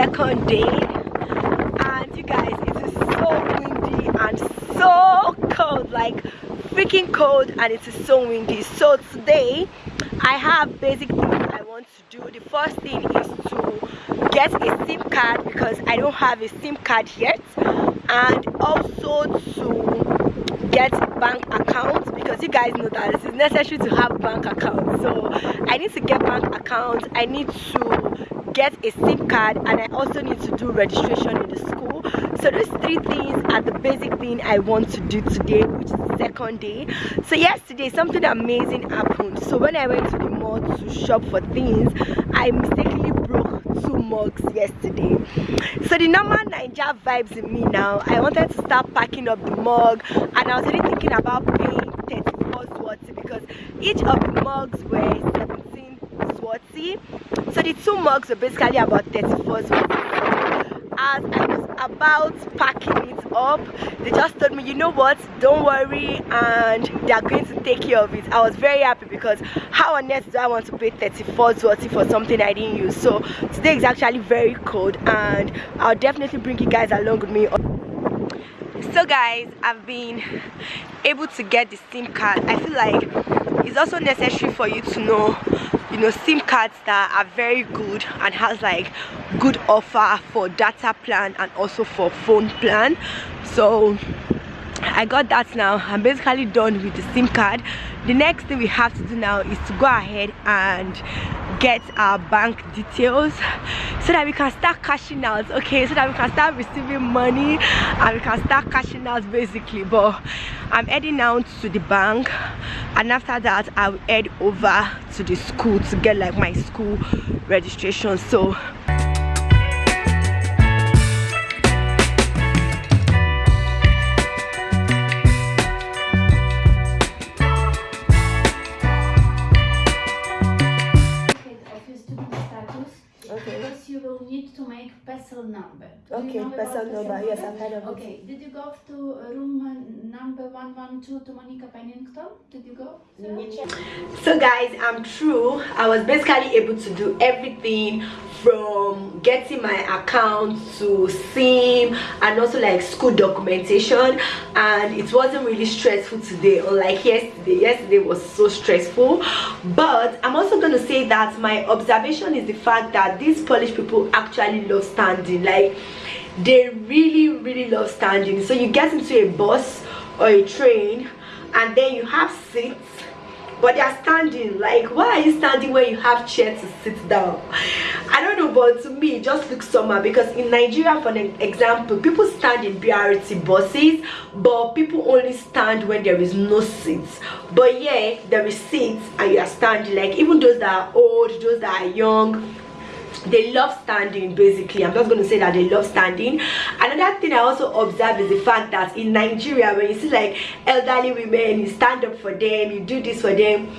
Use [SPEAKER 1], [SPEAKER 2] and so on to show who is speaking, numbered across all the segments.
[SPEAKER 1] second day and you guys it is so windy and so cold like freaking cold and it is so windy. So today i have basic things i want to do. The first thing is to get a sim card because i don't have a sim card yet and also to get bank account because you guys know that it is necessary to have bank account. So i need to get bank account. I need to get a sim card and i also need to do registration in the school. So those three things are the basic thing i want to do today which is the second day. So yesterday something amazing happened. So when i went to the mall to shop for things i mistakenly two mugs yesterday. So the normal Naija vibes in me now i wanted to start packing up the mug and i was really thinking about paying 34 zloty because each of the mugs were 17 zloty so the two mugs were basically about 34 as I was about packing it up. They just told me you know what? Don't worry and they are going to take care of it. I was very happy because how on earth do I want to pay 34 zloty for something I didn't use? So today is actually very cold and I'll definitely bring you guys along with me. So guys I've been able to get the SIM card. I feel like it's also necessary for you to know know sim cards that are very good and has like good offer for data plan and also for phone plan. So i got that now. I'm basically done with the sim card. The next thing we have to do now is to go ahead and get our bank details so that we can start cashing out okay? So that we can start receiving money and we can start cashing out basically. But i'm heading out to the bank and after that i'll head over to the school to get like my school registration. So
[SPEAKER 2] number.
[SPEAKER 1] Do okay, PESEL number. Yes, I've heard of
[SPEAKER 2] okay. it. Okay, did you go to room number 112 to Monica Pennington? Did you go?
[SPEAKER 1] So guys, I'm true. I was basically able to do everything from getting my account to sim and also like school documentation and it wasn't really stressful today unlike yesterday yesterday was so stressful but i'm also going to say that my observation is the fact that these polish people actually love standing like they really really love standing. So you get into a bus or a train and then you have seats but they are standing. Like why are you standing when you have chair to sit down? I don't know but to me it just looks somehow because in nigeria for an example people stand in brt buses but people only stand when there is no seats. But yeah there is seats and you are standing. Like even those that are old those that are young they love standing basically. I'm just going to say that they love standing. Another thing i also observe is the fact that in nigeria when you see like elderly women you stand up for them you do this for them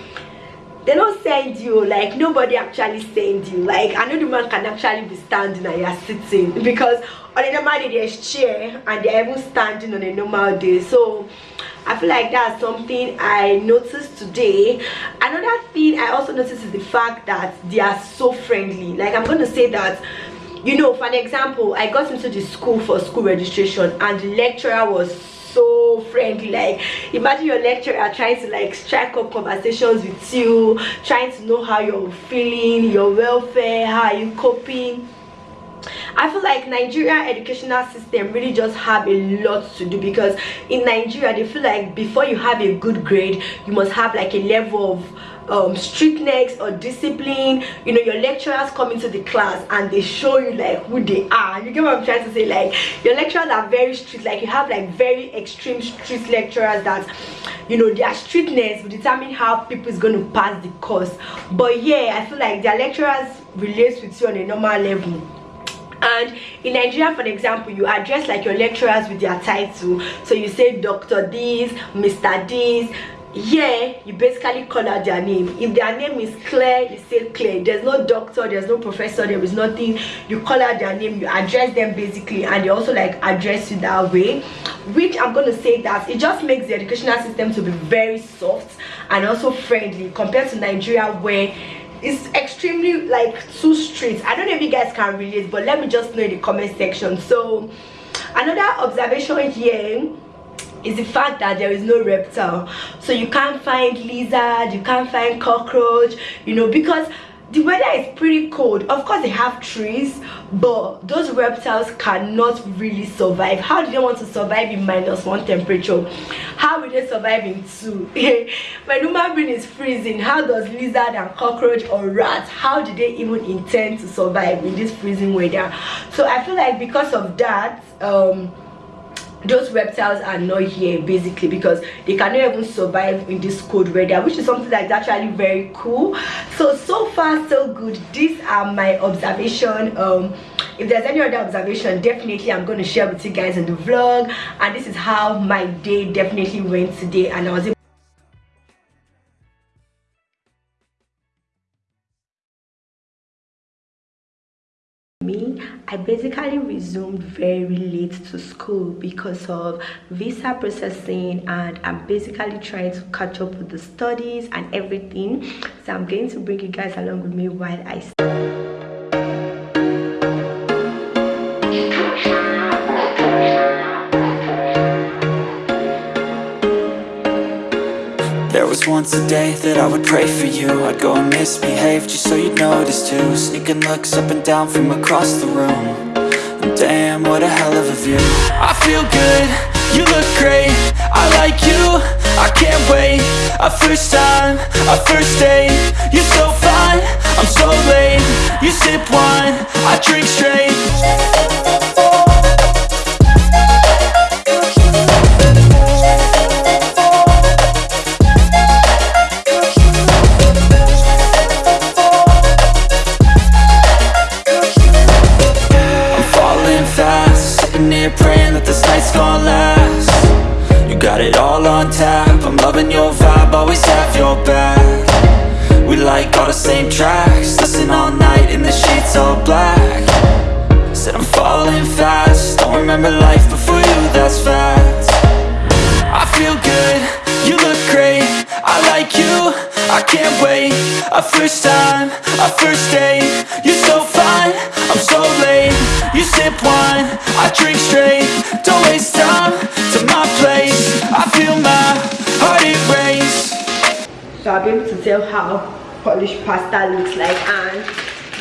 [SPEAKER 1] they don't send you like nobody actually send you. Like the man can actually be standing and you're sitting because on a normal day there's chair and they're even standing on a normal day. So I feel like that's something I noticed today. Another thing I also noticed is the fact that they are so friendly. Like I'm gonna say that you know for an example i got into the school for school registration and the lecturer was so friendly like imagine your lecturer trying to like strike up conversations with you trying to know how you're feeling your welfare how are you coping I feel like Nigeria educational system really just have a lot to do because in Nigeria they feel like before you have a good grade you must have like a level of um, strictness or discipline. You know your lecturers come into the class and they show you like who they are. You get what i'm trying to say? Like your lecturers are very strict. Like you have like very extreme strict lecturers that you know their strictness will determine how people is going to pass the course. But yeah i feel like their lecturers relates with you on a normal level and in nigeria for example you address like your lecturers with their title. So you say dr this mr this. Yeah you basically call out their name. If their name is claire you say claire. There's no doctor there's no professor there is nothing. You call out their name you address them basically and they also like address you that way. Which i'm to say that it just makes the educational system to be very soft and also friendly compared to nigeria where it's extremely like two streets. I don't know if you guys can relate but let me just know in the comment section. So another observation here is the fact that there is no reptile. So you can't find lizard you can't find cockroach you know because the weather is pretty cold. Of course they have trees but those reptiles cannot really survive. How do they want to survive in minus one temperature? How will they survive in two? When human being is freezing how does lizard and cockroach or rat how do they even intend to survive in this freezing weather? So i feel like because of that um those reptiles are not here basically because they cannot even survive in this cold weather which is something that's actually very cool. So so far so good. These are my observation. Um if there's any other observation definitely i'm going to share with you guys in the vlog. And this is how my day definitely went today and i was me i basically resumed very late to school because of visa processing and i'm basically trying to catch up with the studies and everything. So i'm going to bring you guys along with me while i
[SPEAKER 3] was once a day that I would pray for you. I'd go and misbehave just so you'd notice too. Sneaking looks up and down from across the room. And Damn, what a hell of a view. I feel good, you look great. I like you, I can't wait. A first time, a first date. You're so fine, I'm so late. You sip wine, I drink straight A first time, a first date. You're so fine, I'm so late. You sip wine, I drink straight. Don't waste time to my place. I feel my heart erase
[SPEAKER 1] So I'll be able to tell how Polish pasta looks like. And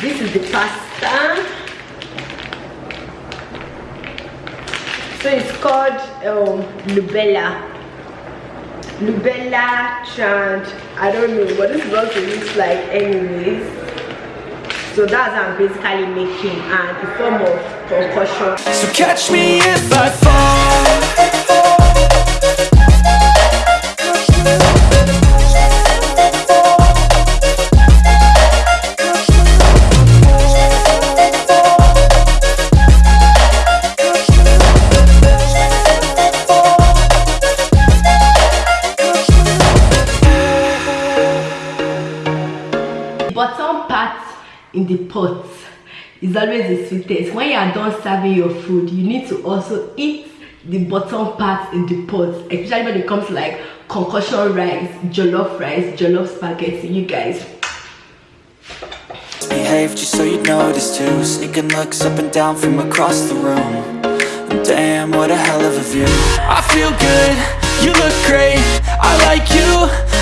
[SPEAKER 1] this is the pasta. So it's called um, lubella lubella chant i don't know what this box looks like anyways? So that's i'm basically making and a form of concoction
[SPEAKER 3] so catch me if i fall
[SPEAKER 1] is always the sweetest. When you are done serving your food you need to also eat the bottom part in the pot especially when it comes to like concoction rice jollof rice jollof spaghetti. You guys.
[SPEAKER 3] Just so you notice too. Sneaking looks up and down from across the room. Damn what a hell of a view. I feel good. You look great. I like you.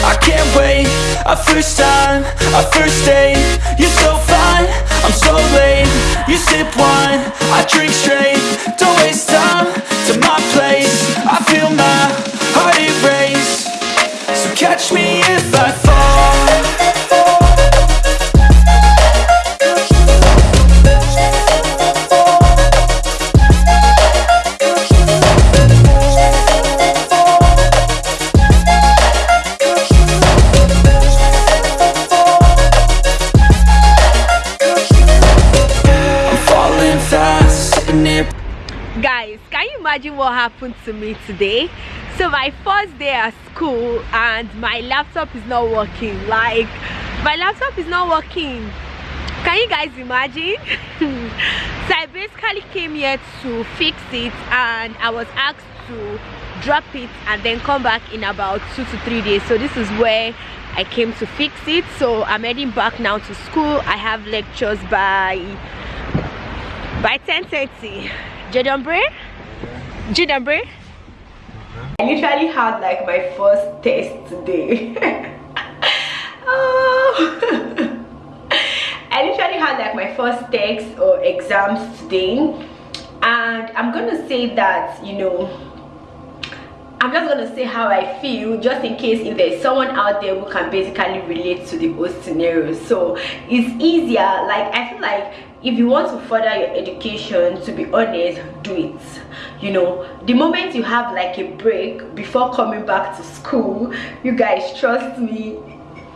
[SPEAKER 3] I can't wait. A first time, a first date. You're I'm so late You sip wine, I drink straight. Don't waste time to my place. I feel my heart erase. So catch me if I fall
[SPEAKER 1] happened to me today. So my first day at school and my laptop is not working. Like my laptop is not working. Can you guys imagine? So i basically came here to fix it and i was asked to drop it and then come back in about two to three days. So this is where i came to fix it. So i'm heading back now to school. I have lectures by by 10 30 Jadambre? Jadambre? I literally had like my first test today. oh. I literally had like my first test or exams today and I'm gonna say that you know I'm just gonna say how I feel just in case if there's someone out there who can basically relate to the whole scenario. So it's easier like I feel like if you want to further your education to be honest do it. You know the moment you have like a break before coming back to school you guys trust me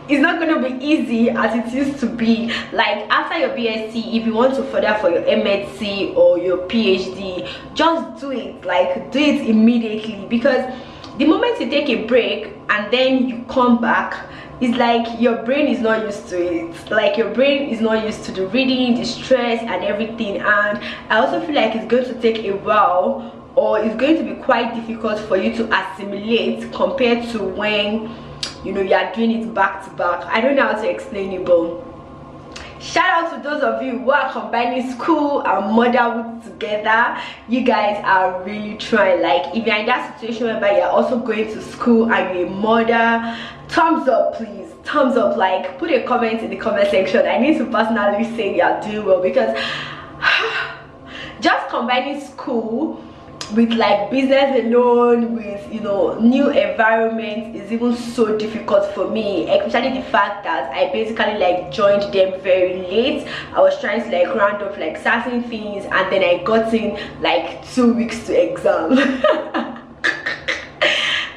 [SPEAKER 1] it's not going to be easy as it used to be. Like after your bsc if you want to further for your msc or your phd just do it. Like do it immediately. Because the moment you take a break and then you come back it's like your brain is not used to it. Like your brain is not used to the reading the stress and everything. And i also feel like it's going to take a while or it's going to be quite difficult for you to assimilate compared to when you know you are doing it back to back. I don't know how to explain it but shout out to those of you who are combining school and motherhood together. You guys are really trying. Like if you're in that situation where you're also going to school and you're a mother thumbs up please. Thumbs up. Like put a comment in the comment section. I need to personally say you're doing well because just combining school with like business alone with you know new environment is even so difficult for me especially the fact that i basically like joined them very late. I was trying to like round off like certain things and then i got in like two weeks to exam.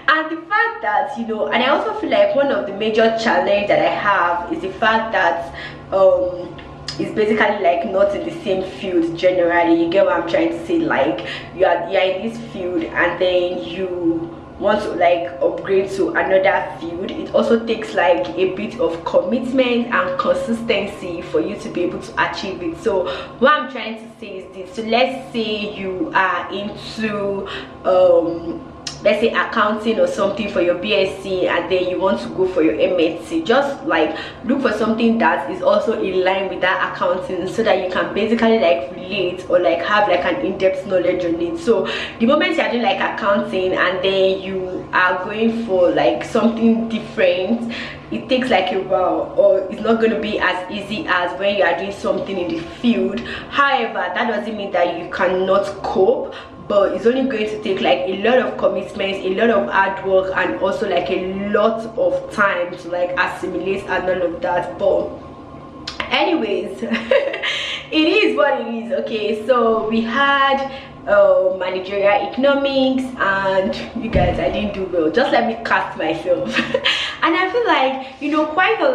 [SPEAKER 1] And the fact that you know and i also feel like one of the major challenge that i have is the fact that um is basically like not in the same field generally. You get what i'm trying to say? Like you are you're in this field and then you want to like upgrade to another field. It also takes like a bit of commitment and consistency for you to be able to achieve it. So what i'm trying to say is this. So let's say you are into um let's say accounting or something for your bsc and then you want to go for your msc just like look for something that is also in line with that accounting so that you can basically like relate or like have like an in-depth knowledge on it. So the moment you're doing like accounting and then you are going for like something different it takes like a while or it's not going to be as easy as when you are doing something in the field. However that doesn't mean that you cannot cope but it's only going to take like a lot of commitments a lot of hard work and also like a lot of time to like assimilate and all of that. But anyways it is what it is okay? So we had uh, managerial economics and you guys i didn't do well. Just let me cast myself. And i feel like you know quite a